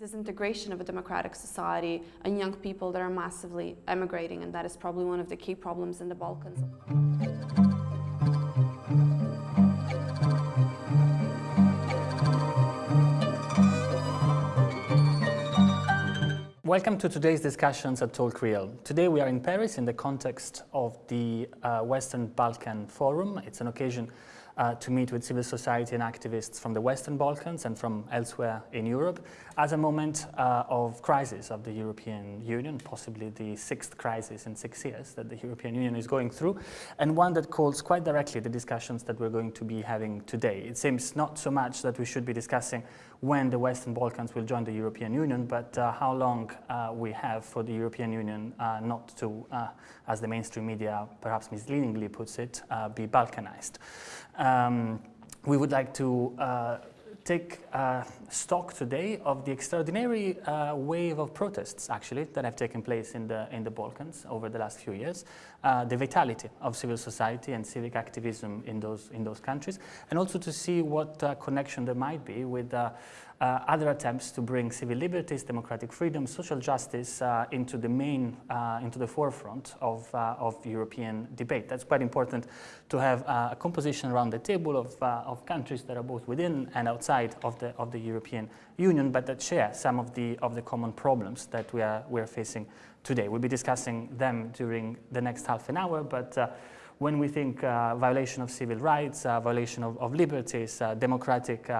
disintegration of a democratic society and young people that are massively emigrating and that is probably one of the key problems in the Balkans. Welcome to today's discussions at Talk Real. Today we are in Paris in the context of the uh, Western Balkan Forum. It's an occasion uh, to meet with civil society and activists from the Western Balkans and from elsewhere in Europe as a moment uh, of crisis of the European Union, possibly the sixth crisis in six years that the European Union is going through, and one that calls quite directly the discussions that we're going to be having today. It seems not so much that we should be discussing when the Western Balkans will join the European Union, but uh, how long uh, we have for the European Union uh, not to, uh, as the mainstream media perhaps misleadingly puts it, uh, be Balkanized. Um, we would like to uh, take uh, stock today of the extraordinary uh, wave of protests, actually, that have taken place in the, in the Balkans over the last few years, uh, the vitality of civil society and civic activism in those, in those countries, and also to see what uh, connection there might be with uh, other attempts to bring civil liberties, democratic freedom, social justice uh, into the main, uh, into the forefront of, uh, of European debate. That's quite important to have uh, a composition around the table of, uh, of countries that are both within and outside of the, of the European Union, but that share some of the, of the common problems that we are, we are facing today. We'll be discussing them during the next half an hour, but when we think violation of civil rights, violation of, of liberties, democratic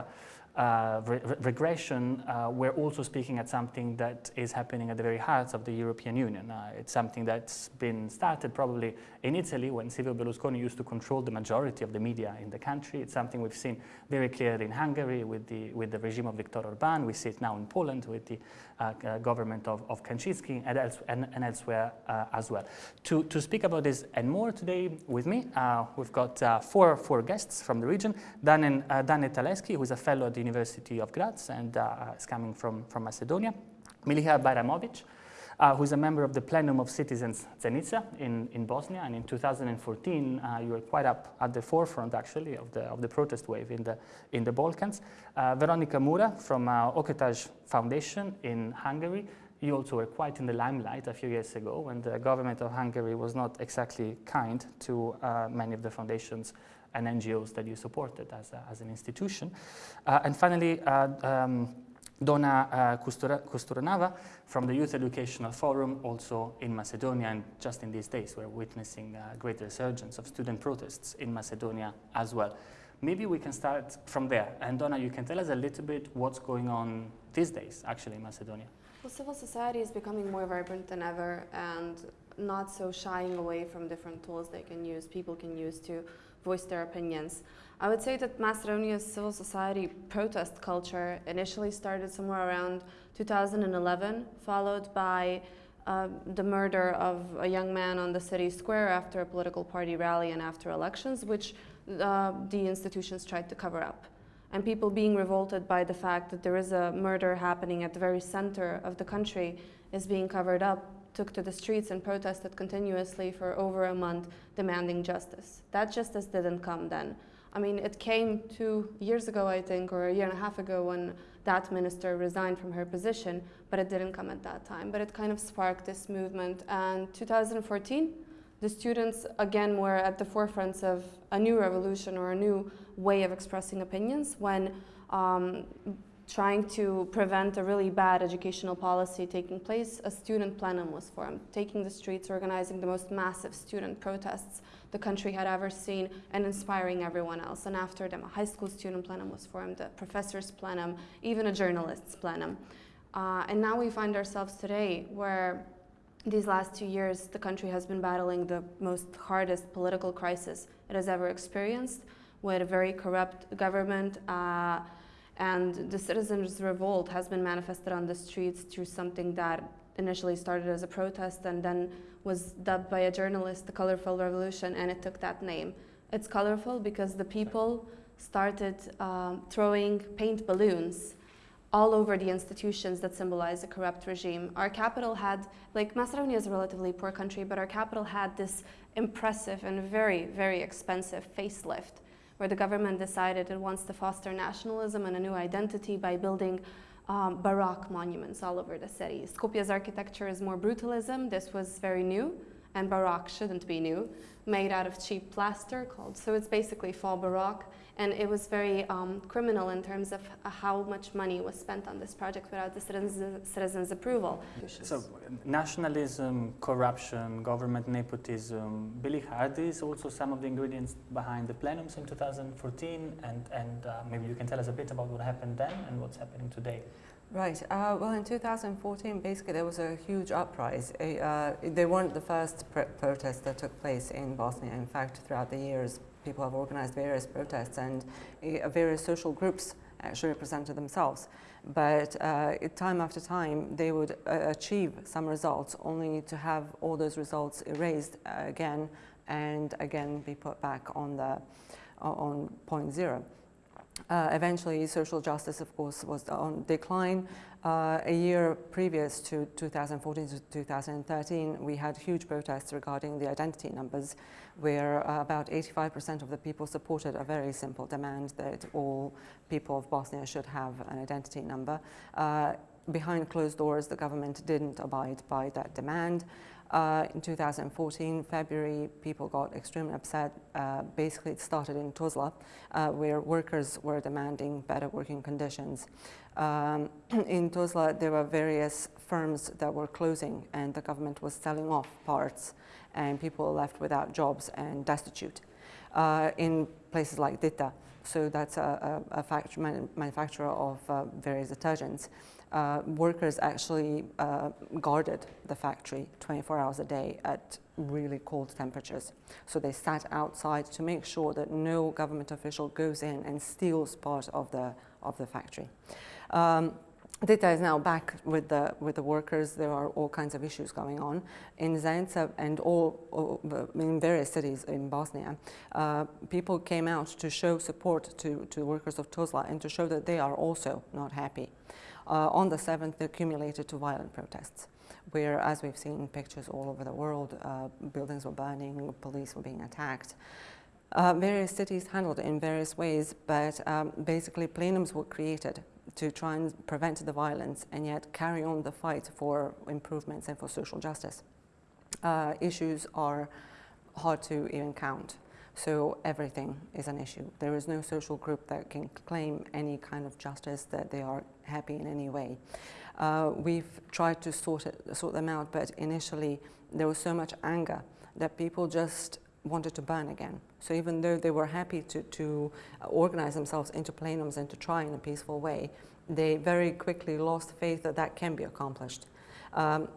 uh, re regression, uh, we're also speaking at something that is happening at the very heart of the European Union. Uh, it's something that's been started probably in Italy when Silvio Berlusconi used to control the majority of the media in the country. It's something we've seen very clearly in Hungary with the, with the regime of Viktor Orban. We see it now in Poland with the uh, uh, government of, of Kaczynski and, else, and, and elsewhere as well. To, to speak about this and more today with me, we've got four, four guests from the region. Dan, Dane Taleski, who is a fellow at the University of Graz and is coming from, from Macedonia. Meliha Bajramovic, uh, who's a member of the Plenum of Citizens Zenica in, in Bosnia. And in 2014, uh, you were quite up at the forefront, actually, of the, of the protest wave in the, in the Balkans. Uh, Veronika Móra from uh, Ökotárs Foundation in Hungary. You also were quite in the limelight a few years ago when the government of Hungary was not exactly kind to uh, many of the foundations and NGOs that you supported as, a, as an institution. Uh, and finally, uh, um, Donna uh, from the Youth Educational Forum, also in Macedonia, and just in these days we're witnessing a great resurgence of student protests in Macedonia as well. Maybe we can start from there. And Donna, you can tell us a little bit what's going on these days, actually, in Macedonia. Well, civil society is becoming more vibrant than ever and not so shying away from different tools they can use, people can use to voice their opinions. I would say that Macedonia's civil society protest culture initially started somewhere around 2011, followed by uh, the murder of a young man on the city square after a political party rally and after elections, which uh, the institutions tried to cover up. And people being revolted by the fact that there is a murder happening at the very center of the country is being covered up took to the streets and protested continuously for over a month demanding justice. That justice didn't come then. I mean, it came two years ago, I think, or a year and a half ago when that minister resigned from her position, but it didn't come at that time. But it kind of sparked this movement. And 2014, the students again were at the forefront of a new revolution or a new way of expressing opinions when um, trying to prevent a really bad educational policy taking place, a student plenum was formed, taking the streets, organizing the most massive student protests the country had ever seen and inspiring everyone else. And after them, a high school student plenum was formed, a professor's plenum, even a journalist's plenum. Uh, and now we find ourselves today where these last two years, the country has been battling the most hardest political crisis it has ever experienced with a very corrupt government, uh, and the citizens' revolt has been manifested on the streets through something that initially started as a protest and then was dubbed by a journalist the colorful revolution and it took that name. It's colorful because the people started um, throwing paint balloons all over the institutions that symbolize a corrupt regime. Our capital had, like Macedonia is a relatively poor country, but our capital had this impressive and very, very expensive facelift where the government decided it wants to foster nationalism and a new identity by building um, Baroque monuments all over the city. Skopje's architecture is more brutalism. This was very new, and Baroque shouldn't be new, made out of cheap plaster called. So it's basically fall Baroque, and it was very um, criminal in terms of how much money was spent on this project without the citizens, citizens' approval. So nationalism, corruption, government nepotism, Billy, are these also some of the ingredients behind the plenums in 2014? And, and uh, maybe you can tell us a bit about what happened then and what's happening today. Right. Uh, well, in 2014, basically there was a huge uprising. Uh, they weren't the first pr protests that took place in Bosnia. In fact, throughout the years, people have organized various protests and uh, various social groups actually represented themselves. But uh, time after time, they would uh, achieve some results only to have all those results erased again and again be put back on, the, on point zero. Uh, eventually, social justice, of course, was on decline. Uh, a year previous to 2014 to 2013, we had huge protests regarding the identity numbers, where uh, about 85% of the people supported a very simple demand that all people of Bosnia should have an identity number. Uh, behind closed doors, the government didn't abide by that demand. Uh, in 2014, February, people got extremely upset. Uh, basically, it started in Tuzla, uh, where workers were demanding better working conditions. Um, in Tuzla, there were various firms that were closing, and the government was selling off parts, and people left without jobs and destitute. Uh, in places like Dita, so that's a, a, a manufacturer of uh, various detergents uh, workers actually uh, guarded the factory 24 hours a day at really cold temperatures. So they sat outside to make sure that no government official goes in and steals part of the, of the factory. Um, Dita is now back with the, with the workers. There are all kinds of issues going on. In Zenica and all, all in various cities in Bosnia, uh, people came out to show support to, to workers of Tuzla and to show that they are also not happy. Uh, on the 7th, they accumulated to violent protests, where, as we've seen pictures all over the world, uh, buildings were burning, police were being attacked. Uh, various cities handled it in various ways, but um, basically plenums were created to try and prevent the violence and yet carry on the fight for improvements and for social justice. Uh, issues are hard to even count. So everything is an issue. There is no social group that can claim any kind of justice that they are happy in any way. Uh, we've tried to sort, it, sort them out, but initially there was so much anger that people just wanted to burn again. So even though they were happy to, to organize themselves into plenums and to try in a peaceful way, they very quickly lost faith that that can be accomplished. Um,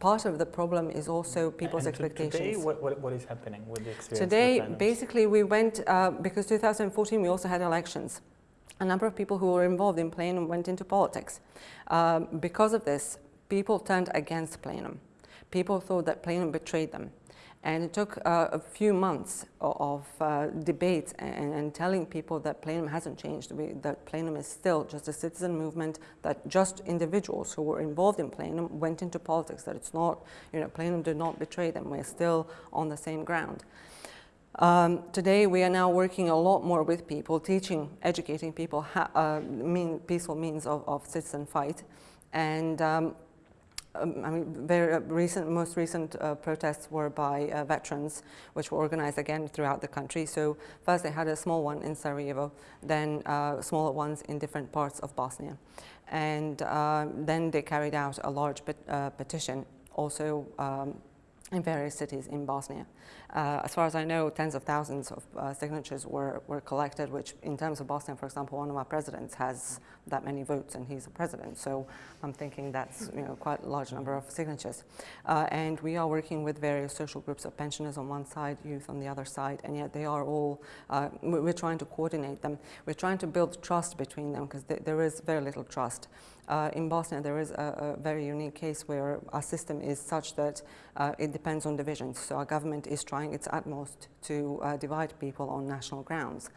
part of the problem is also people's and expectations. Today, what, what, what is happening with the experience? Today, basically, we went, uh, because 2014 we also had elections. A number of people who were involved in plenum went into politics. Um, because of this, people turned against plenum. People thought that plenum betrayed them. And it took uh, a few months of, uh, debate and, and, telling people that plenum hasn't changed, we, that plenum is still just a citizen movement, that just individuals who were involved in plenum went into politics, that it's not, you know, plenum did not betray them, we're still on the same ground. Um, today we are now working a lot more with people, teaching, educating people how, uh, mean, peaceful means of, of citizen fight. And um, um, I mean, very uh, recent, most recent uh, protests were by uh, veterans, which were organized again throughout the country. So first they had a small one in Sarajevo, then uh, smaller ones in different parts of Bosnia. And uh, then they carried out a large pet uh, petition, also um, in various cities in Bosnia. Uh, as far as I know, tens of thousands of uh, signatures were, were collected, which in terms of Bosnia, for example, one of our presidents has that many votes and he's a president. So I'm thinking that's you know, quite a large number of signatures. Uh, and we are working with various social groups of pensioners on one side, youth on the other side, and yet they are all, uh, we're trying to coordinate them. We're trying to build trust between them because th there is very little trust. Uh, in Bosnia, there is a, a, very unique case where our system is such that uh, it depends on divisions. So our government is trying its utmost to uh, divide people on national grounds.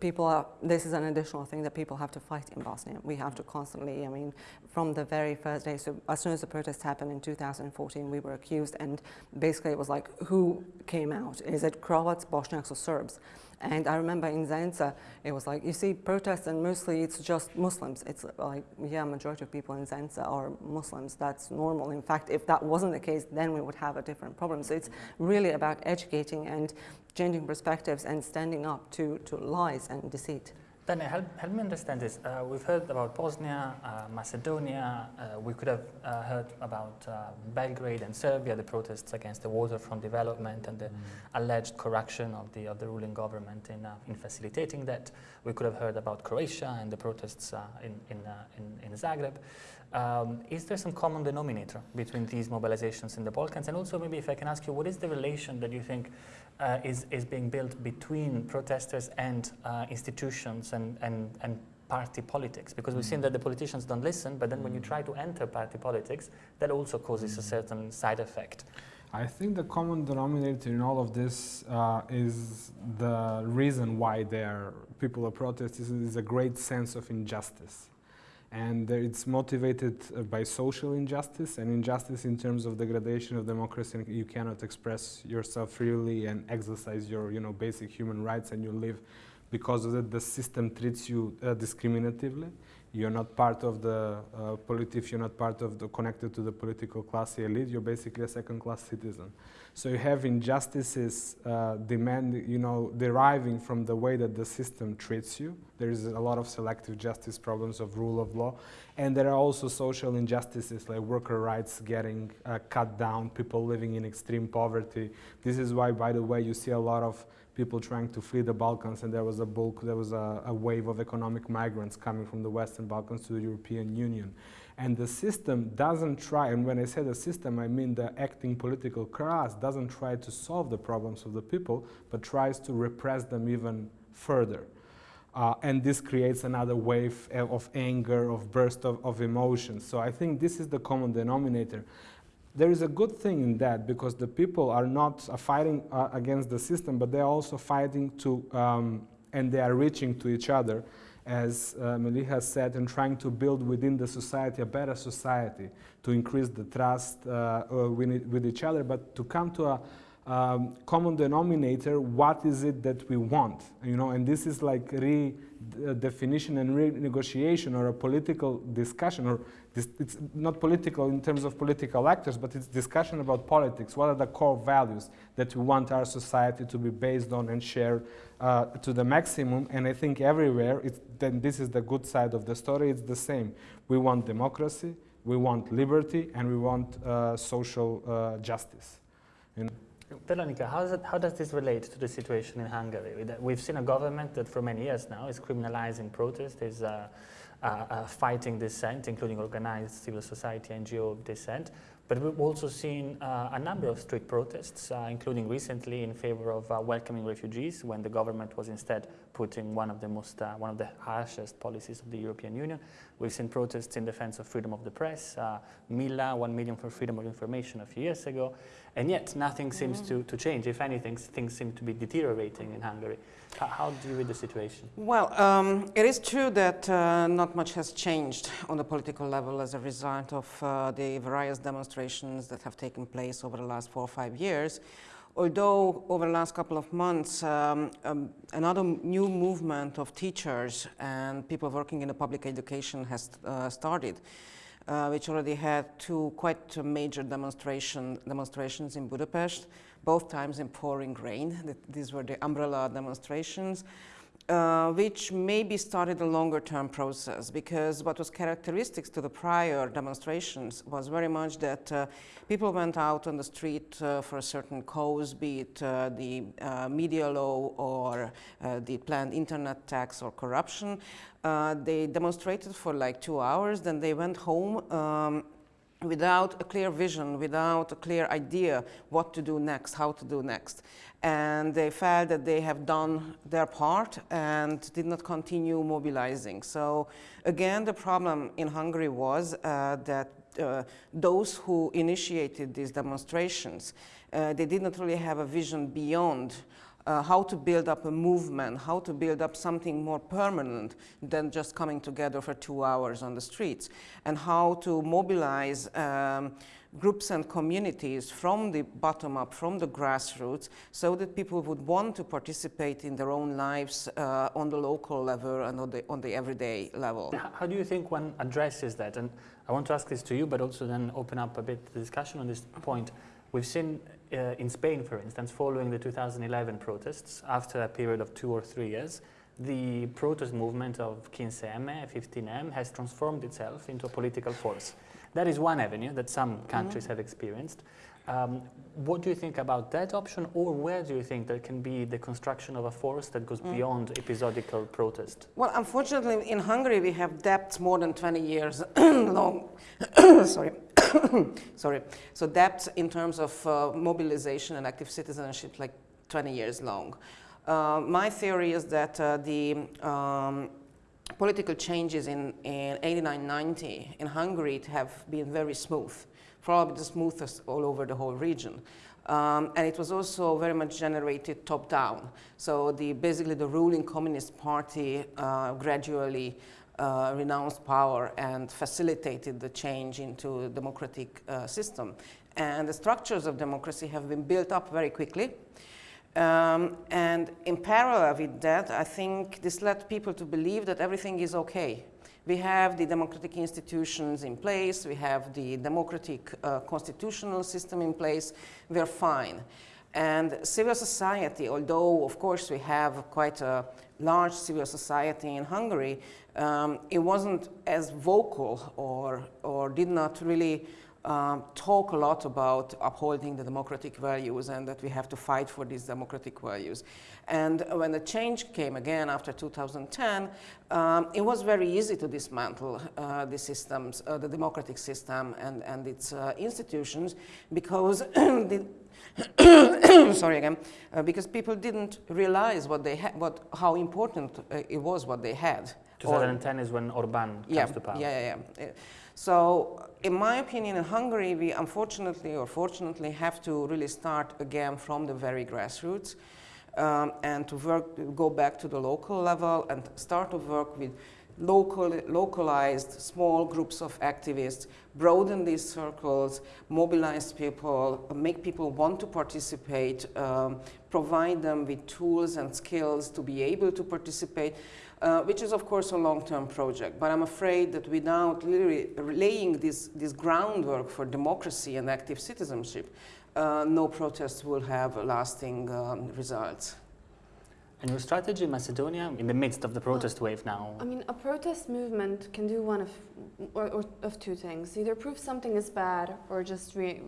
People are, this is an additional thing that people have to fight in Bosnia. We have to constantly, I mean, from the very first day, so as soon as the protests happened in 2014, we were accused and basically it was like, who came out? Is it Croats, Bosniaks or Serbs? And I remember in Zenica, it was like, you see protests and mostly it's just Muslims. It's like, yeah, majority of people in Zenica are Muslims. That's normal. In fact, if that wasn't the case, then we would have a different problem. So it's really about educating and changing perspectives and standing up to, to lies and deceit. Then help, help me understand this. Uh, we've heard about Bosnia, uh, Macedonia. Uh, we could have uh, heard about uh, Belgrade and Serbia, the protests against the waterfront development and the Mm. alleged corruption of the of the ruling government in uh, in facilitating that. We could have heard about Croatia and the protests uh, in in, uh, in in Zagreb. Um, is there some common denominator between these mobilizations in the Balkans? And also, maybe if I can ask you, what is the relation that you think uh, is, is being built between protesters and uh, institutions and, and, and party politics? Because we've seen that the politicians don't listen, but then when you try to enter party politics, that also causes a certain side effect. I think the common denominator in all of this uh, is the reason why there people are protesting is a great sense of injustice. And it's motivated uh, by social injustice and injustice in terms of degradation of democracy. You cannot express yourself freely and exercise your you know, basic human rights and you live because of that the system treats you uh, discriminatively. You're not part of the uh, politi- if you're not part of the connected to the political class elite, you're basically a second-class citizen. So you have injustices uh, demand, you know, deriving from the way that the system treats you. There is a lot of selective justice problems of rule of law, and there are also social injustices like worker rights getting uh, cut down, people living in extreme poverty. This is why, by the way, you see a lot of people trying to flee the Balkans, and there was a bulk, there was a, a wave of economic migrants coming from the Western Balkans to the European Union. And the system doesn't try, and when I say the system, I mean the acting political class doesn't try to solve the problems of the people, but tries to repress them even further. Uh, and this creates another wave of anger, of burst of, of emotions. So I think this is the common denominator. There is a good thing in that because the people are not uh, fighting uh, against the system, but they're also fighting to, um, and they are reaching to each other as uh, Meliha said, and trying to build within the society a better society to increase the trust uh, uh, with, with each other, but to come to a um, common denominator, what is it that we want, you know, and this is like redefinition and renegotiation or a political discussion, or this, it's not political in terms of political actors, but it's discussion about politics. What are the core values that we want our society to be based on and share uh, to the maximum? And I think everywhere, then this is the good side of the story. It's the same. We want democracy, we want liberty, and we want uh, social uh, justice. Veronica, how how does this relate to the situation in Hungary? We've seen a government that for many years now is criminalizing protest, is uh, uh, uh, fighting dissent, including organized civil society NGO dissent. But we've also seen uh, a number of street protests, uh, including recently in favor of uh, welcoming refugees, when the government was instead putting one of the most, uh, one of the harshest policies of the European Union. We've seen protests in defense of freedom of the press, uh, Milla, one million for freedom of information a few years ago, and yet nothing seems to, to change. If anything, things seem to be deteriorating in Hungary. How, how do you read the situation? Well, um, it is true that uh, not much has changed on the political level as a result of uh, the various demonstrations that have taken place over the last four or five years. Although over the last couple of months, um, um, another new movement of teachers and people working in the public education has uh, started, uh, which already had two quite uh, major demonstration, demonstrations in Budapest, both times in pouring rain. These were the umbrella demonstrations uh, which maybe started a longer term process because what was characteristics to the prior demonstrations was very much that uh, people went out on the street uh, for a certain cause, be it uh, the uh, media law or the planned internet tax or corruption. They demonstrated for like two hours, then they went home. Um, without a clear vision, without a clear idea what to do next, how to do next. And they felt that they have done their part and did not continue mobilizing. So, again, the problem in Hungary was uh, that uh, those who initiated these demonstrations, uh, they did not really have a vision beyond uh, how to build up a movement, how to build up something more permanent than just coming together for two hours on the streets, and how to mobilize um, groups and communities from the bottom up, from the grassroots, so that people would want to participate in their own lives uh, on the local level and on the, on the everyday level. How do you think one addresses that? And I want to ask this to you, but also then open up a bit the discussion on this point. We've seen uh, in Spain, for instance, following the 2011 protests, after a period of two or three years, the protest movement of 15M, 15M has transformed itself into a political force. That is one avenue that some countries have experienced. Um, what do you think about that option, or where do you think there can be the construction of a force that goes beyond episodical protest? Well, unfortunately, in Hungary, we have debts more than 20 years long. Sorry. Sorry. So debts in terms of uh, mobilization and active citizenship, like 20 years long. Uh, my theory is that uh, the um, political changes in, in 89, 90 in Hungary have been very smooth, probably the smoothest all over the whole region. Um, and it was also very much generated top down. So the, basically the ruling Communist Party uh, gradually uh, renounced power and facilitated the change into a democratic uh, system. And the structures of democracy have been built up very quickly. Um, and in parallel with that, I think this led people to believe that everything is okay. We have the democratic institutions in place, we have the democratic uh, constitutional system in place, we're fine. And civil society, although of course we have quite a large civil society in Hungary, um, it wasn't as vocal or, or did not really um, talk a lot about upholding the democratic values and that we have to fight for these democratic values. And when the change came again after 2010, um, it was very easy to dismantle uh, the systems, uh, the democratic system and, and its uh, institutions because the sorry again, uh, because people didn't realize what they had, what, how important uh, it was what they had. Or- 2010 is when Orban comes yeah, to power. Yeah, yeah, yeah. So, in my opinion, in Hungary, we unfortunately or fortunately have to really start again from the very grassroots um, and to work, go back to the local level and start to work with local, localized small groups of activists, broaden these circles, mobilize people, make people want to participate, um, provide them with tools and skills to be able to participate uh, which is of course a long-term project. But I'm afraid that without laying this, this groundwork for democracy and active citizenship, uh, no protests will have lasting um, results. Your strategy in Macedonia, in the midst of the protest wave now, I mean, a protest movement can do one of, or, or of two things: either prove something is bad, or just re,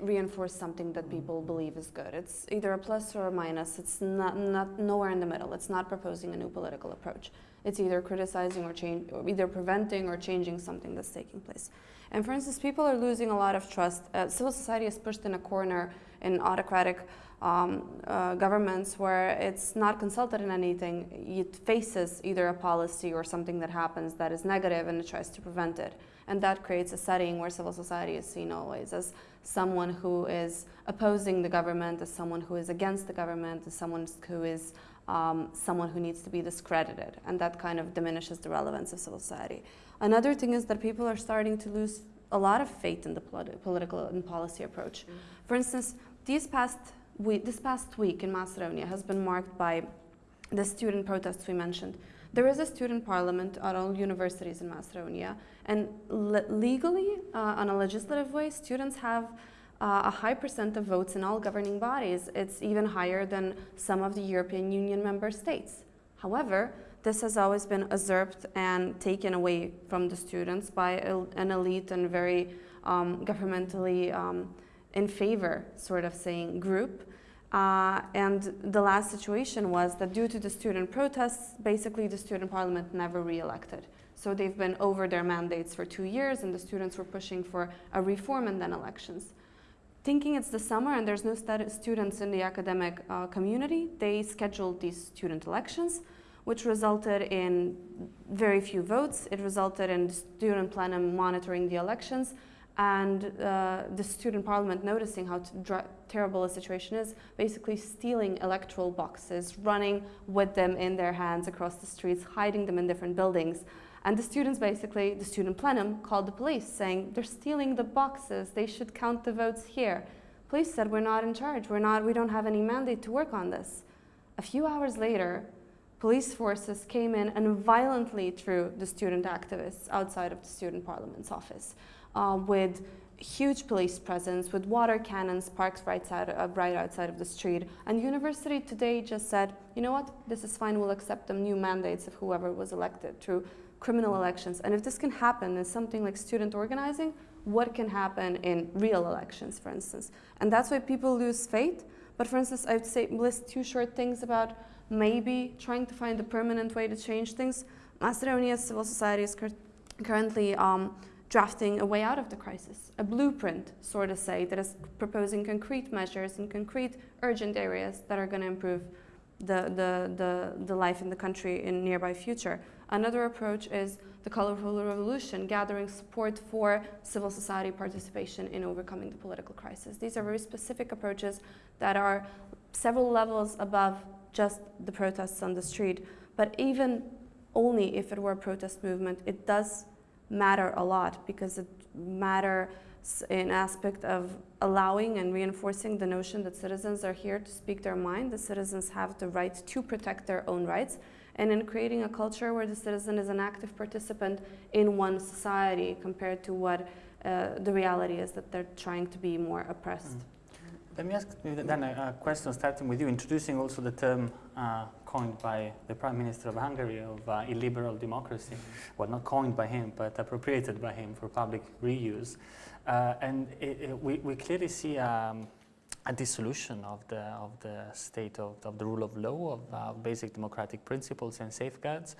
reinforce something that people believe is good. It's either a plus or a minus. It's not, not nowhere in the middle. It's not proposing a new political approach. It's either criticizing or change, or either preventing or changing something that's taking place. And for instance, people are losing a lot of trust. Uh, civil society is pushed in a corner in autocratic um, uh, governments where it's not consulted in anything. It faces either a policy or something that happens that is negative and it tries to prevent it. And that creates a setting where civil society is seen always as someone who is opposing the government, as someone who is against the government, as someone who is um, someone who needs to be discredited. And that kind of diminishes the relevance of civil society. Another thing is that people are starting to lose a lot of faith in the politi- political and policy approach. For instance, these past we, this past week in Macedonia has been marked by the student protests we mentioned. There is a student parliament at all universities in Macedonia, and le- legally, uh, on a legislative way, students have uh, a high percent of votes in all governing bodies. It's even higher than some of the European Union member states. However, this has always been usurped and taken away from the students by an elite and very um, governmentally um, in favor, sort of saying, group. Uh, and the last situation was that due to the student protests, basically the student parliament never re-elected. So they've been over their mandates for two years, and the students were pushing for a reform and then elections. Thinking it's the summer and there's no students in the academic uh, community, they scheduled these student elections, which resulted in very few votes. It resulted in the student plenum monitoring the elections, and uh, the student parliament noticing how terrible a situation is, basically stealing electoral boxes, running with them in their hands across the streets, hiding them in different buildings. And the students basically, the student plenum called the police saying they're stealing the boxes, they should count the votes here. Police said we're not in charge, we're not, we don't have any mandate to work on this. A few hours later, police forces came in and violently threw the student activists outside of the student parliament's office uh, with huge police presence, with water cannons parked right, side, uh, right outside of the street. And the university today just said, you know what, this is fine, we'll accept the new mandates of whoever was elected through criminal elections. And if this can happen in something like student organizing, what can happen in real elections, for instance? And that's why people lose faith. But for instance, I would say list two short things about maybe trying to find a permanent way to change things. Macedonia's civil society is cur currently um, drafting a way out of the crisis, a blueprint, so to say, that is proposing concrete measures in concrete urgent areas that are going to improve the, the, the, the life in the country in nearby future. Another approach is the colorful revolution, gathering support for civil society participation in overcoming the political crisis. These are very specific approaches that are several levels above just the protests on the street. But even only if it were a protest movement, it does matter a lot because it matters in aspect of allowing and reinforcing the notion that citizens are here to speak their mind. The citizens have the right to protect their own rights and in creating a culture where the citizen is an active participant in one society compared to what uh, the reality is that they're trying to be more oppressed. Mm. Let me ask then a, a, question starting with you, introducing also the term uh, coined by the Prime Minister of Hungary of uh, illiberal democracy. Well, not coined by him, but appropriated by him for public reuse. Uh, and it, it, we, we clearly see um, a dissolution of the, of the state of, of the rule of law, of uh, basic democratic principles and safeguards,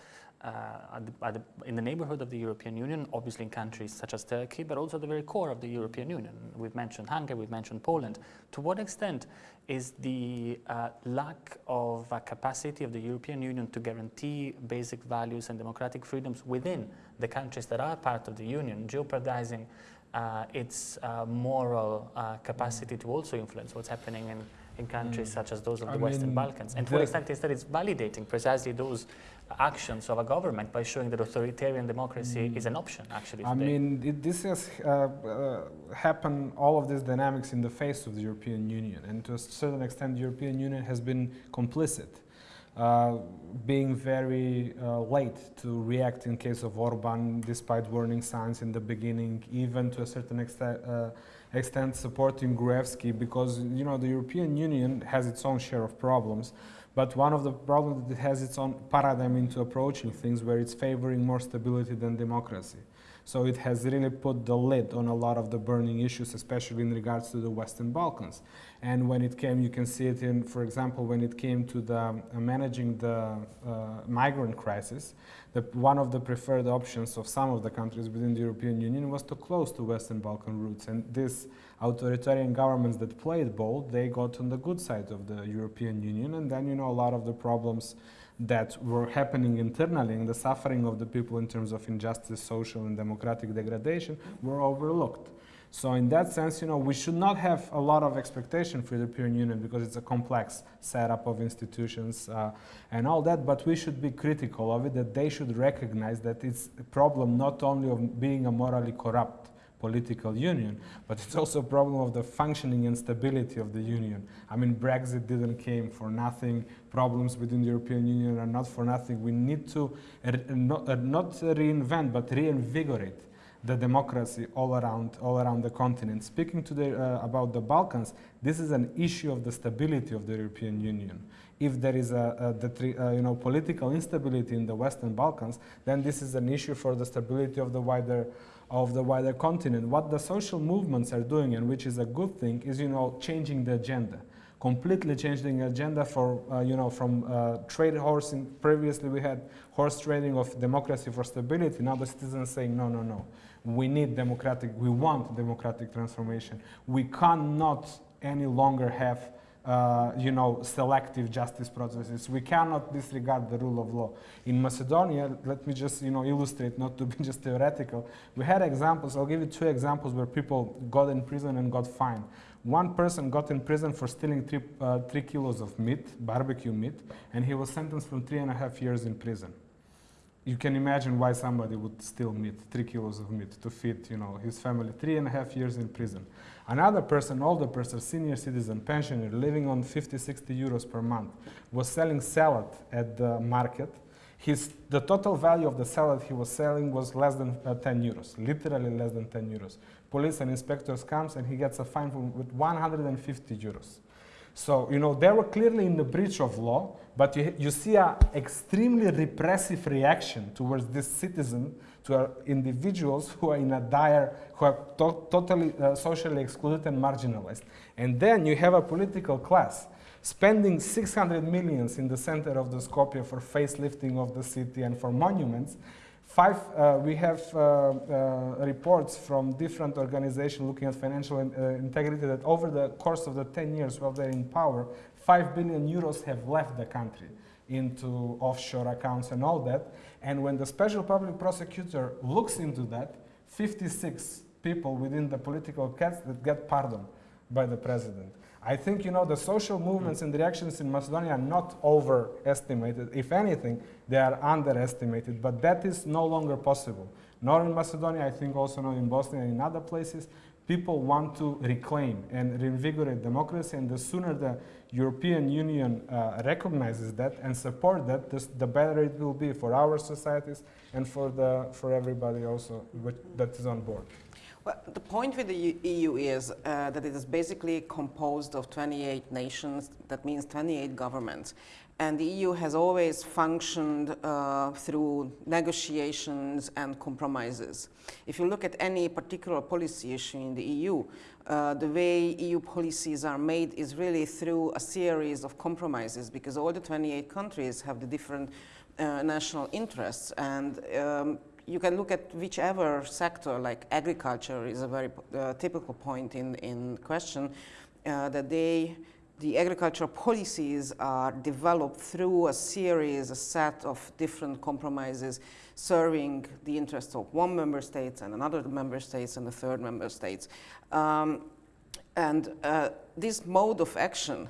at the, at the, in the neighborhood of the European Union, obviously in countries such as Turkey, but also at the very core of the European Union. We've mentioned Hungary, we've mentioned Poland. To what extent is the uh, lack of uh, capacity of the European Union to guarantee basic values and democratic freedoms within the countries that are part of the Union jeopardizing uh, its uh, moral uh, capacity to also influence what's happening in, in countries mm. such as those of the I Western Balkans? And to what extent is that it's validating precisely those actions of a government by showing that authoritarian democracy mm. is an option actually I mean, it, this has uh, uh, happened, all of these dynamics in the face of the European Union and to a certain extent the European Union has been complicit. Uh, being very uh, late to react in case of Orban despite warning signs in the beginning, even to a certain extent, uh, extent supporting Gruevski because you know the European Union has its own share of problems but one of the problems that it has its own paradigm into approaching things where it's favoring more stability than democracy. So it has really put the lid on a lot of the burning issues, especially in regards to the Western Balkans. And when it came, you can see it in, for example, when it came to the uh, managing the uh, migrant crisis, the, one of the preferred options of some of the countries within the European Union was to close the Western Balkan routes. And these authoritarian governments that played bold, they got on the good side of the European Union. And then, you know, a lot of the problems that were happening internally and the suffering of the people in terms of injustice, social and democratic degradation were overlooked. So in that sense, you know, we should not have a lot of expectation for the European Union because it's a complex setup of institutions uh, and all that, but we should be critical of it, that they should recognize that it's a problem not only of being a morally corrupt political union, but it's also a problem of the functioning and stability of the union. I mean, Brexit didn't came for nothing, problems within the European Union are not for nothing. We need to uh, not, uh, not reinvent, but reinvigorate the democracy all around, all around the continent. Speaking to the, uh, about the Balkans, this is an issue of the stability of the European Union. If there is a, a uh, you know, political instability in the Western Balkans, then this is an issue for the stability of the wider of the wider continent. What the social movements are doing, and which is a good thing, is you know changing the agenda completely changing the agenda for, uh, you know, from uh, trade horsing. Previously, we had horse trading of democracy for stability. Now the citizens saying, no, no, no. We need democratic, we want democratic transformation. We cannot any longer have uh, you know, selective justice processes. We cannot disregard the rule of law. In Macedonia, let me just, you know, illustrate, not to be just theoretical. We had examples. I'll give you two examples where people got in prison and got fined. One person got in prison for stealing three, uh, three kilos of meat, barbecue meat, and he was sentenced from three and a half years in prison you can imagine why somebody would steal meat, three kilos of meat, to feed you know, his family, three and a half years in prison. Another person, older person, senior citizen, pensioner, living on 50, 60 euros per month, was selling salad at the market. His, the total value of the salad he was selling was less than uh, 10 euros, literally less than 10 euros. Police and inspectors comes and he gets a fine with 150 euros. So, you know, they were clearly in the breach of law, but you, you see an extremely repressive reaction towards this citizen, to individuals who are in a dire, who are to totally uh, socially excluded and marginalized. And then you have a political class spending 600 millions in the center of the Skopje for facelifting of the city and for monuments, Five, uh, we have uh, uh, reports from different organizations looking at financial in, uh, integrity that over the course of the 10 years while they're in power, 5 billion euros have left the country into offshore accounts and all that. And when the special public prosecutor looks into that, 56 people within the political caste that get pardoned by the president. I think you know the social movements and reactions in Macedonia are not overestimated. If anything, they are underestimated. But that is no longer possible. Nor in Macedonia, I think also not in Bosnia and in other places. People want to reclaim and reinvigorate democracy, and the sooner the European Union uh, recognizes that and support that, the better it will be for our societies and for the for everybody also that is on board. Well, the point with the EU is uh, that it is basically composed of 28 nations, that means 28 governments. And the EU has always functioned uh, through negotiations and compromises. If you look at any particular policy issue in the EU, uh, the way EU policies are made is really through a series of compromises because all the 28 countries have the different uh, national interests and um, you can look at whichever sector, like agriculture is a very uh, typical point in, in question, uh, that they, the agricultural policies are developed through a series, a set of different compromises serving the interests of one member state and another member states and the third member states. Um, and uh, this mode of action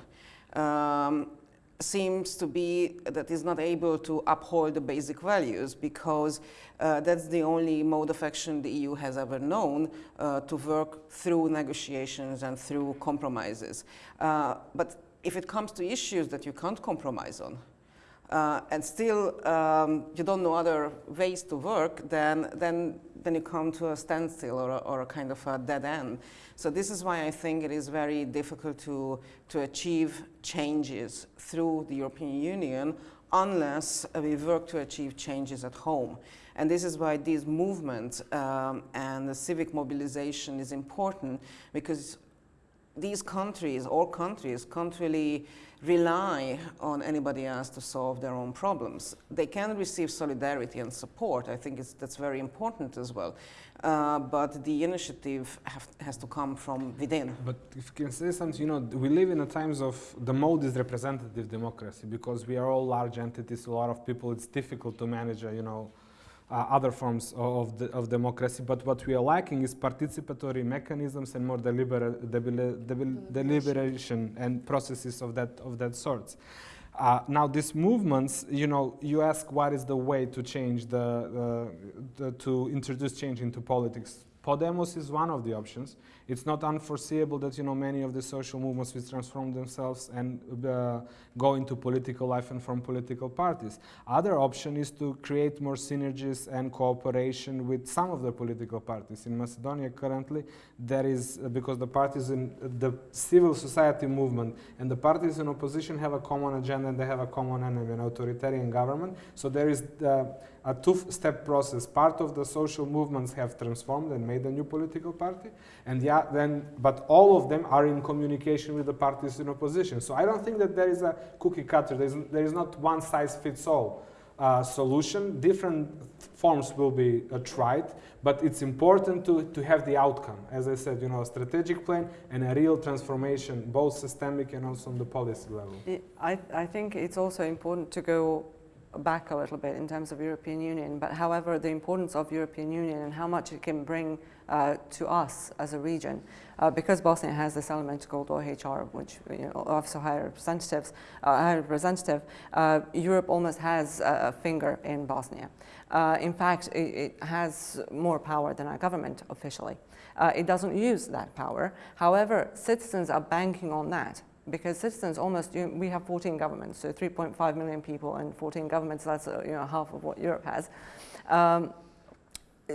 um, seems to be that is not able to uphold the basic values because uh, that's the only mode of action the EU has ever known uh, to work through negotiations and through compromises. Uh, but if it comes to issues that you can't compromise on, uh, and still um, you don't know other ways to work, then, then, then you come to a standstill or a, or a kind of a dead end. So this is why I think it is very difficult to, to achieve changes through the European Union unless we work to achieve changes at home. And this is why these movements um, and the civic mobilization is important because these countries, all countries, can't really rely on anybody else to solve their own problems. They can receive solidarity and support. I think that's very important as well. Uh, but the initiative have, has to come from within. But if you can say something, you know, we live in a times of the mode is representative democracy because we are all large entities, a lot of people. It's difficult to manage, uh, you know, uh, other forms of, the, of democracy. But what we are lacking is participatory mechanisms and more delibera deliberation and processes of that, of that sort. Uh, now, these movements, you know, you ask what is the way to change the, uh, the, to introduce change into politics. Podemos is one of the options. It's not unforeseeable that you know many of the social movements will transform themselves and uh, go into political life and form political parties. Other option is to create more synergies and cooperation with some of the political parties. In Macedonia currently, there is uh, because the parties in the civil society movement and the parties in opposition have a common agenda and they have a common enemy, an authoritarian government. So there is. Uh, a two-step process. Part of the social movements have transformed and made a new political party, and then, but all of them are in communication with the parties in opposition. So I don't think that there is a cookie cutter. There is, there is not one size fits all uh, solution. Different forms will be uh, tried, but it's important to, to have the outcome. As I said, you know, a strategic plan and a real transformation, both systemic and also on the policy level. I, I think it's also important to go back a little bit in terms of European Union, but however, the importance of European Union and how much it can bring uh, to us as a region, uh, because Bosnia has this element called OHR, which you know, of High Representatives, uh, High Representative, uh, Europe almost has a, a finger in Bosnia. Uh, in fact, it, it has more power than our government officially. Uh, it doesn't use that power. However, citizens are banking on that because citizens almost, you know, we have 14 governments, so 3.5 million people and 14 governments, that's uh, you know, half of what Europe has. Um,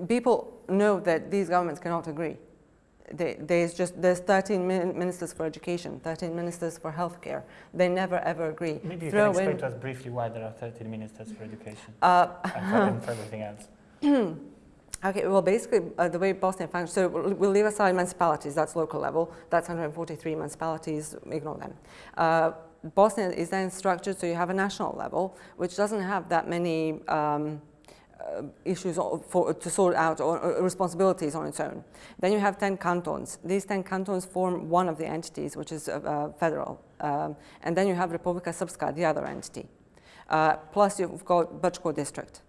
people know that these governments cannot agree. They, there's just there's 13 ministers for education, 13 ministers for healthcare. They never ever agree. Maybe you Throw can explain in- to us briefly why there are 13 ministers for education Uh, and for everything else. Okay, well, basically, uh, the way Bosnia functions, so we'll, leave aside municipalities, that's local level, that's 143 municipalities, ignore them. Uh, Bosnia is then structured so you have a national level, which doesn't have that many um, uh, issues for, to sort out or, or responsibilities on its own. Then you have 10 cantons. These 10 cantons form one of the entities, which is uh, uh, federal. Um, and then you have Republika Srpska, the other entity. Uh, plus you've got Brčko district.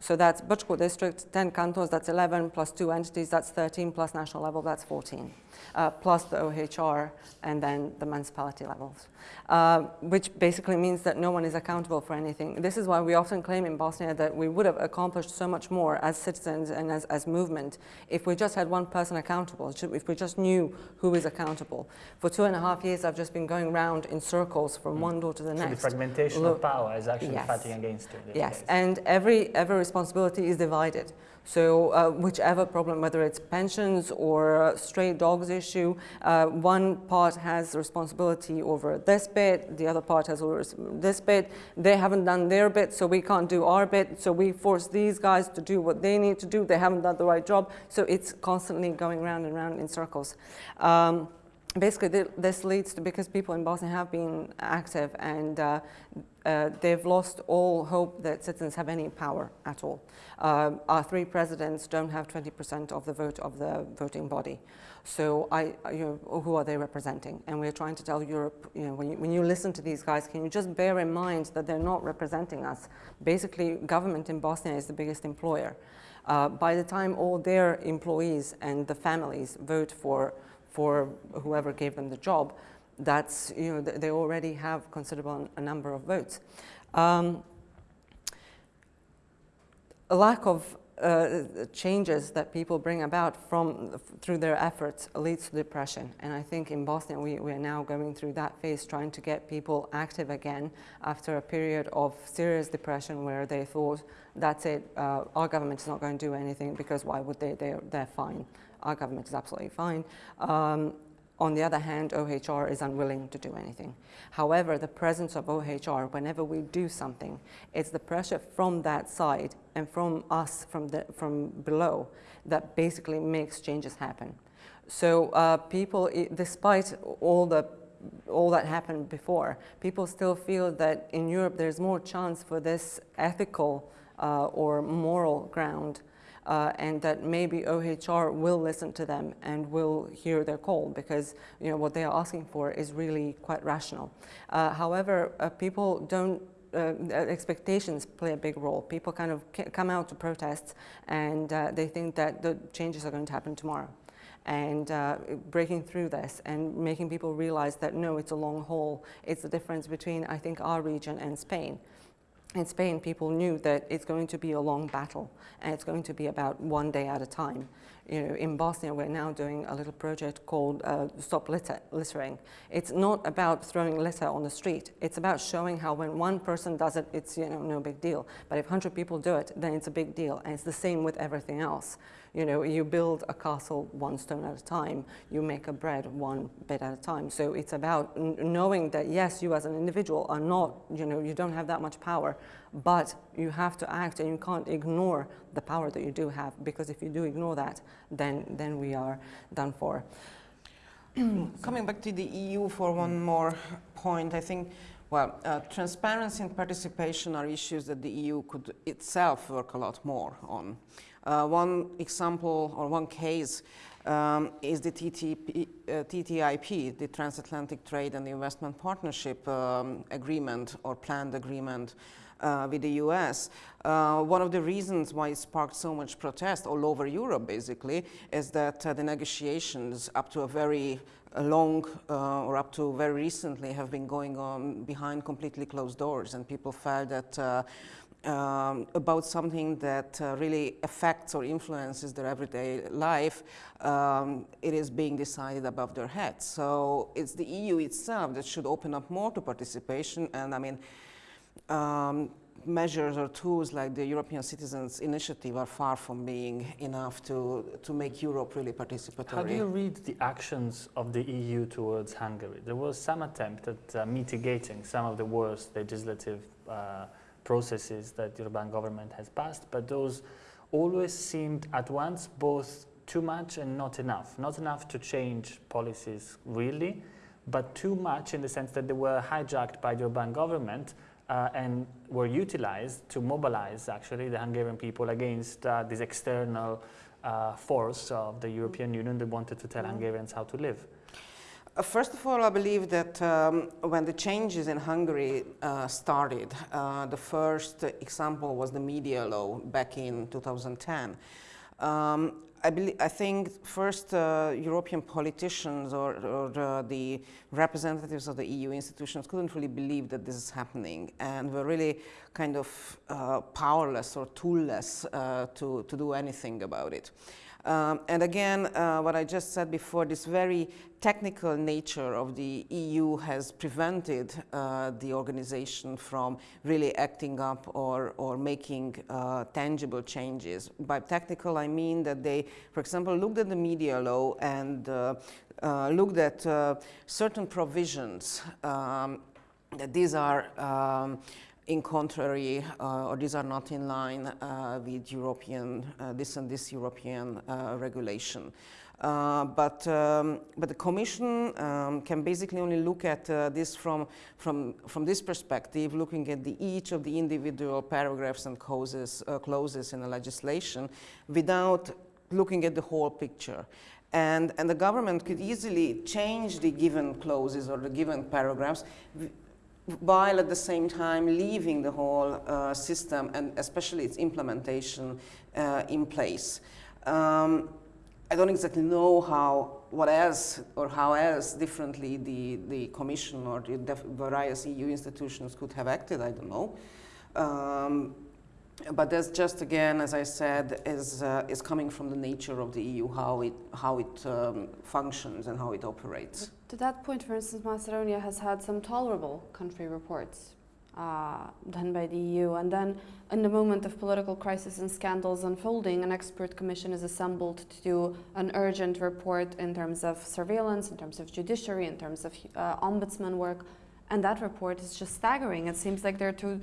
So that's Brčko district, 10 cantons, that's 11, plus two entities, that's 13, plus national level, that's 14, uh, plus the OHR, and then the municipality levels, uh, which basically means that no one is accountable for anything. This is why we often claim in Bosnia that we would have accomplished so much more as citizens and as, as movement if we just had one person accountable, if we just knew who is accountable. For two and a half years, I've just been going round in circles from one door to the So the next. fragmentation Look- of power is actually Yes. fighting against it. Yes, and every, every responsibility is divided. So uh, whichever problem, whether it's pensions or stray dogs issue, uh, one part has responsibility over this bit, the other part has over this bit. They haven't done their bit, so we can't do our bit. So we force these guys to do what they need to do. They haven't done the right job. So it's constantly going round and round in circles. Um, basically th- this leads to because people in Bosnia have been active and uh, uh, they've lost all hope that citizens have any power at all. Um, our three presidents don't have 20% of the vote of the voting body. So I, I- you know, who are they representing? And we're trying to tell Europe, you know, when you, when you listen to these guys, can you just bear in mind that they're not representing us? Basically, government in Bosnia is the biggest employer. Uh, by the time all their employees and the families vote for for whoever gave them the job, that's, you know, they already have considerable a number of votes. Um, a lack of uh, changes that people bring about from through their efforts leads to depression. And I think in Bosnia we, we are now going through that phase, trying to get people active again after a period of serious depression where they thought, that's it, uh, our government is not going to do anything because why would they? They're, they're fine. Our government is absolutely fine. Um, on the other hand, OHR is unwilling to do anything. However, the presence of OHR, whenever we do something, it's the pressure from that side and from us, from, the, from below, that basically makes changes happen. So uh, people, despite all the all that happened before, people still feel that in Europe there's more chance for this ethical uh, or moral ground uh, and that maybe OHR will listen to them and will hear their call because you know what they are asking for is really quite rational. Uh, however, uh, people don't. Uh, expectations play a big role. People kind of come out to protests and uh, they think that the changes are going to happen tomorrow. And uh, breaking through this and making people realize that no, it's a long haul. It's the difference between, I think, our region and Spain in Spain, people knew that it's going to be a long battle and it's going to be about one day at a time. You know, in Bosnia, we're now doing a little project called uh, Stop Litter, Littering. It's not about throwing litter on the street. It's about showing how when one person does it, it's you know no big deal. But if 100 people do it, then it's a big deal. And it's the same with everything else. You know, you build a castle one stone at a time. You make a bread one bit at a time. So it's about knowing that yes, you as an individual are not, you know, you don't have that much power, but you have to act and you can't ignore the power that you do have because if you do ignore that, then then we are done for. Coming back to the EU for one more point, I think Well, uh, transparency and participation are issues that the EU could itself work a lot more on. Uh, one example or one case um, is the TTP, uh, TTIP, the Transatlantic Trade and Investment Partnership um, Agreement or planned agreement uh, with the US. Uh, one of the reasons why it sparked so much protest all over Europe, basically, is that uh, the negotiations up to a very uh, long uh, or up to very recently have been going on behind completely closed doors, and people felt that. Um, about something that uh, really affects or influences their everyday life, um, it is being decided above their heads. So it's the EU itself that should open up more to participation. And I mean, um, measures or tools like the European Citizens Initiative are far from being enough to, to make Europe really participatory. How do you read the actions of the EU towards Hungary? There was some attempt at uh, mitigating some of the worst legislative uh, processes that the European government has passed, but those always seemed at once both too much and not enough. Not enough to change policies really, but too much in the sense that they were hijacked by the European government uh, and were utilized to mobilize actually the Hungarian people against uh, this external uh, force of the European Union that wanted to tell Mm. Hungarians how to live. Uh, First of all, I believe that um, when the changes in Hungary uh, started, uh, the first example was the media law back in 2010. Um, I, belie- I think first uh, European politicians or, or uh, the representatives of the EU institutions couldn't really believe that this is happening and were really kind of uh, powerless or toolless to, to do anything about it. Um, and again, uh, what I just said before, this very technical nature of the EU has prevented uh, the organization from really acting up or, or making uh, tangible changes. By technical, I mean that they, for example, looked at the media law and uh, uh, looked at uh, certain provisions um, that these are um, in contrary uh, or these are not in line uh, with European, uh, this and this European regulation. Uh, but, um, but the Commission um, can basically only look at uh, this from, from, from this perspective, looking at the, each of the individual paragraphs and clauses, uh, clauses in the legislation without looking at the whole picture. And, and the government could easily change the given clauses or the given paragraphs while at the same time leaving the whole uh, system and especially its implementation uh, in place. Um, I don't exactly know how, what else or how else differently the, the Commission or the various EU institutions could have acted, I don't know. Um, but that's just again, as I said, is, uh, is coming from the nature of the EU, how it, how it um, functions and how it operates. To that point, for instance, Macedonia has had some tolerable country reports uh, done by the EU. And then, in the moment of political crisis and scandals unfolding, an expert commission is assembled to do an urgent report in terms of surveillance, in terms of judiciary, in terms of uh, ombudsman work. And that report is just staggering. It seems like there are two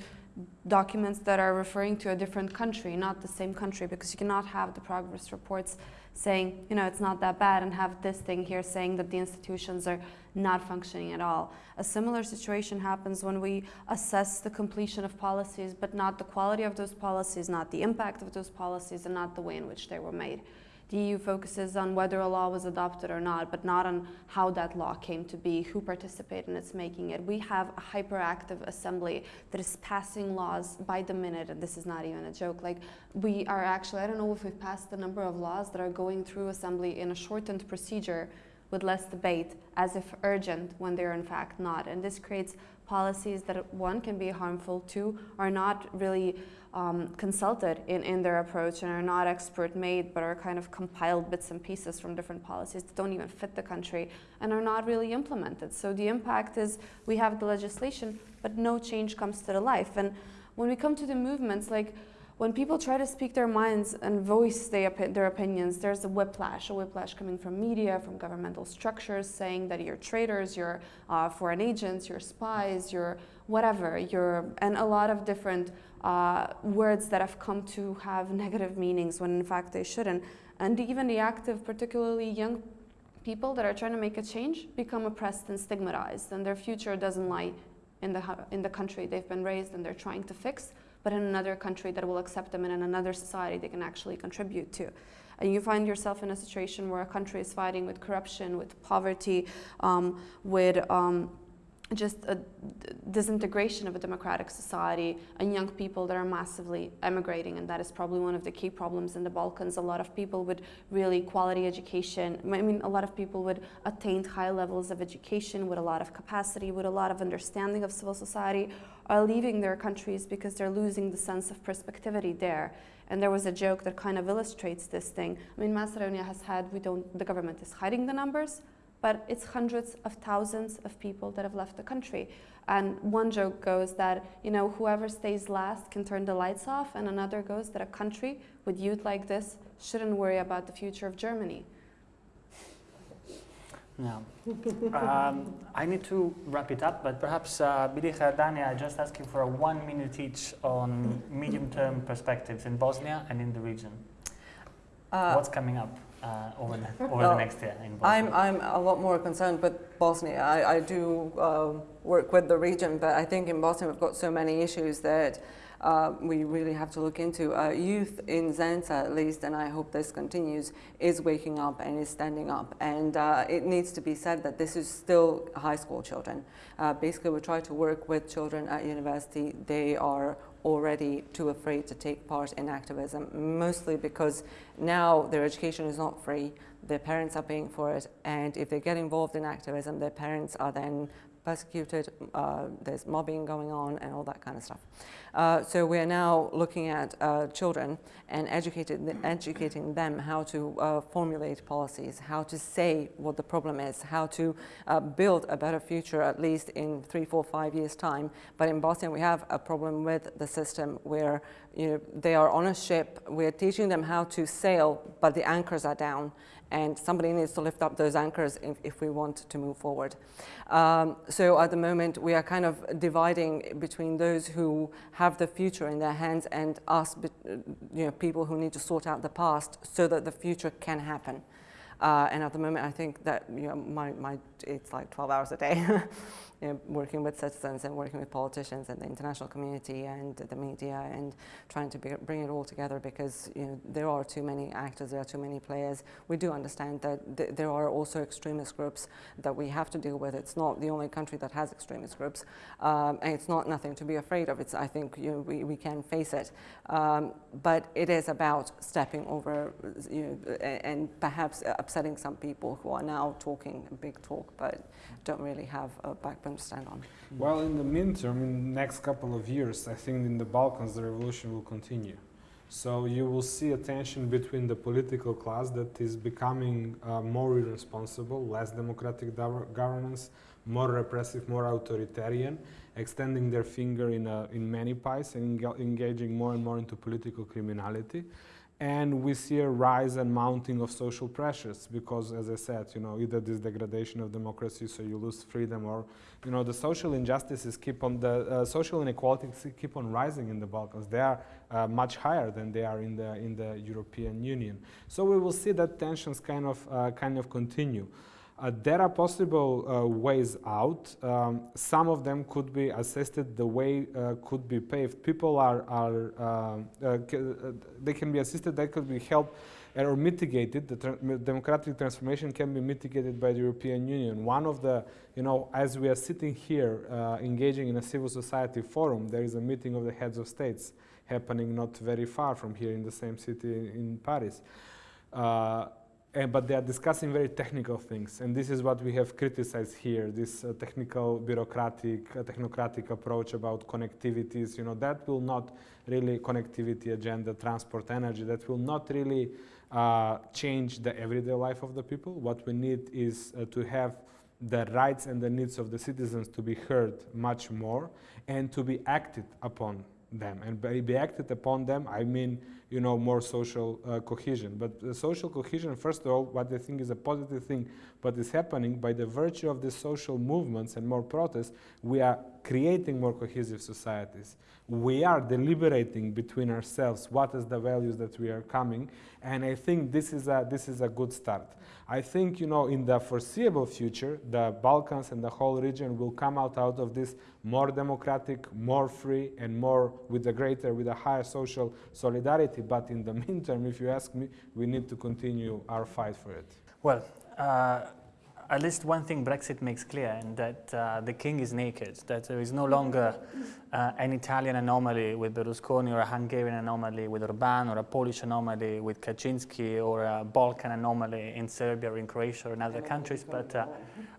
documents that are referring to a different country, not the same country, because you cannot have the progress reports saying, you know, it's not that bad, and have this thing here saying that the institutions are not functioning at all. A similar situation happens when we assess the completion of policies, but not the quality of those policies, not the impact of those policies, and not the way in which they were made. The EU focuses on whether a law was adopted or not, but not on how that law came to be, who participated in its making it. We have a hyperactive assembly that is passing laws by the minute, and this is not even a joke. Like, we are actually, I don't know if we've passed the number of laws that are going through assembly in a shortened procedure with less debate, as if urgent, when they're in fact not. And this creates policies that, one, can be harmful, two, are not really um, consulted in, in their approach and are not expert made, but are kind of compiled bits and pieces from different policies that don't even fit the country and are not really implemented. So the impact is we have the legislation, but no change comes to the life. And when we come to the movements, like when people try to speak their minds and voice their, their opinions, there's a whiplash, a whiplash coming from media, from governmental structures saying that you're traitors, you're uh, foreign agents, you're spies, you're whatever, you're, and a lot of different uh, words that have come to have negative meanings when in fact they shouldn't. And even the active, particularly young people that are trying to make a change, become oppressed and stigmatized, and their future doesn't lie in the, in the country they've been raised and they're trying to fix, but in another country that will accept them and in another society they can actually contribute to. And you find yourself in a situation where a country is fighting with corruption, with poverty, um, with um, just a disintegration of a democratic society and young people that are massively emigrating and that is probably one of the key problems in the balkans. A lot of people with really quality education i mean a lot of people with attained high levels of education with a lot of capacity with a lot of understanding of civil society are leaving their countries because they're losing the sense of perspectivity there. And there was a joke that kind of illustrates this thing. I mean macedonia has had we don't the government is hiding the numbers but it's hundreds of thousands of people that have left the country. And one joke goes that, you know, whoever stays last can turn the lights off, and another goes that a country with youth like this shouldn't worry about the future of Germany. Yeah. um, I need to wrap it up, but perhaps, uh, Meliha, Dane, I just ask you for a one minute each on medium-term perspectives in Bosnia and in the region. Uh, What's coming up uh, over, the, over the next year in Bosnia? I'm, I'm a lot more concerned with Bosnia. I, I do um work with the region, but I think in Bosnia we've got so many issues that uh, we really have to look into. Uh, youth in Zenica, at least, and I hope this continues, is waking up and is standing up. And uh, it needs to be said that this is still high school children. Uh, basically, we try to work with children at university. They are already too afraid to take part in activism, mostly because now their education is not free, their parents are paying for it, and if they get involved in activism, their parents are then persecuted, uh, there's mobbing going on, and all that kind of stuff. Uh, so we are now looking at uh, children and educating them how to uh, formulate policies, how to say what the problem is, how to uh, build a better future at least in three, four, five years' time. But in Bosnia, we have a problem with the system where you know, they are on a ship, we're teaching them how to sail, but the anchors are down and somebody needs to lift up those anchors if, if we want to move forward. Um, so at the moment, we are kind of dividing between those who have the future in their hands and us, you know, people who need to sort out the past so that the future can happen. Uh, and at the moment, I think that you know, my, my, it's like 12 hours a day, you know, working with citizens and working with politicians and the international community and the media and trying to be, bring it all together because you know, there are too many actors, there are too many players. We do understand that th- there are also extremist groups that we have to deal with. It's not the only country that has extremist groups, um, and it's not nothing to be afraid of. It's, I think you know, we, we can face it. Um, but it is about stepping over you know, and perhaps upsetting some people who are now talking big talk but don't really have a backbone on. Well, in the midterm, in the next couple of years, I think in the Balkans the revolution will continue. So you will see a tension between the political class that is becoming uh, more irresponsible, less democratic gov- governance, more repressive, more authoritarian, extending their finger in, in many pies and engaging more and more into political criminality. And we see a rise and mounting of social pressures because, as I said, you know, either this degradation of democracy, so you lose freedom, or you know, the social injustices keep on the uh, social inequalities keep on rising in the Balkans. They are uh, much higher than they are in the in the European Union. So we will see that tensions kind of uh, kind of continue. Uh, there are possible uh, ways out. Um, some of them could be assisted. The way uh, could be paved. People are, are um, uh, uh, they can be assisted. They could be helped or mitigated. The tr- democratic transformation can be mitigated by the European Union. One of the, you know, as we are sitting here uh, engaging in a civil society forum, there is a meeting of the heads of states happening not very far from here in the same city in Paris. But they are discussing very technical things, and this is what we have criticized here: this uh, technical, bureaucratic, uh, technocratic approach about connectivities. You know, that will not really connectivity agenda, transport, energy. That will not really uh, change the everyday life of the people. What we need is uh, to have the rights and the needs of the citizens to be heard much more, and to be acted upon them. And by be acted upon them, I mean you know, more social uh, cohesion. But the social cohesion, first of all, what I think is a positive thing, but is happening by the virtue of the social movements and more protests, we are creating more cohesive societies. We are deliberating between ourselves what is the values that we are coming, and I think this is a, this is a good start. I think, you know, in the foreseeable future, the Balkans and the whole region will come out, out of this more democratic, more free, and more with a greater, with a higher social solidarity. But in the meantime, if you ask me, we need to continue our fight for it. Well, uh, at least one thing Brexit makes clear, and that uh, the king is naked, that there is no longer uh, an Italian anomaly with Berlusconi or a Hungarian anomaly with Orban or a Polish anomaly with Kaczynski or a Balkan anomaly in Serbia or in Croatia or in other countries, but uh,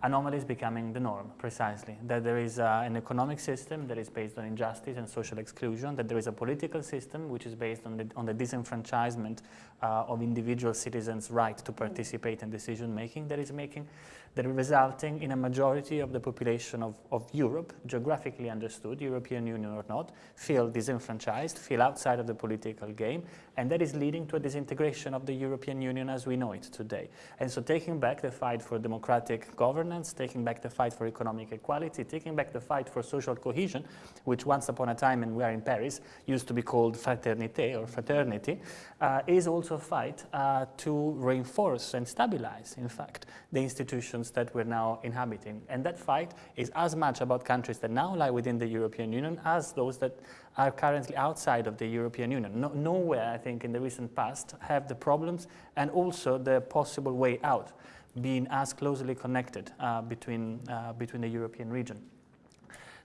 anomaly is becoming the norm, precisely. That there is uh, an economic system that is based on injustice and social exclusion, that there is a political system which is based on the, on the disenfranchisement uh, of individual citizens' right to participate in decision making that is making that resulting in a majority of the population of, of Europe, geographically understood, European Union or not, feel disenfranchised, feel outside of the political game, and that is leading to a disintegration of the European Union as we know it today. And so taking back the fight for democratic governance, taking back the fight for economic equality, taking back the fight for social cohesion, which once upon a time, and we are in Paris, used to be called fraternité or fraternity, uh, is also a fight uh, to reinforce and stabilize, in fact, the institutions that we're now inhabiting. And that fight is as much about countries that now lie within the European Union as those that are currently outside of the European Union. No, nowhere, I think, in the recent past have the problems and also the possible way out being as closely connected uh, between, uh, between the European region.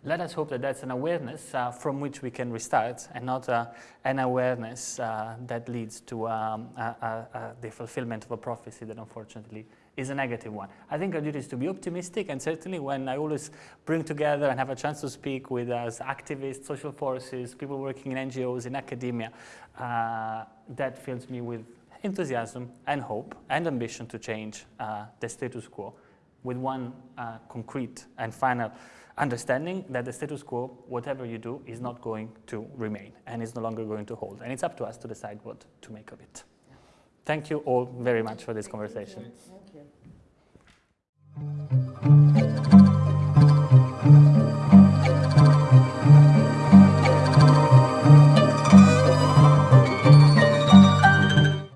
Let us hope that that's an awareness uh, from which we can restart and not uh, an awareness uh, that leads to um, the fulfillment of a prophecy that unfortunately is a negative one. I think our duty is to be optimistic, and certainly when I always bring together and have a chance to speak with us, activists, social forces, people working in NGOs, in academia, uh, that fills me with enthusiasm and hope and ambition to change uh, the status quo with one uh, concrete and final understanding that the status quo, whatever you do, is not going to remain and is no longer going to hold. And it's up to us to decide what to make of it. Thank you all very much for this conversation. Thank you.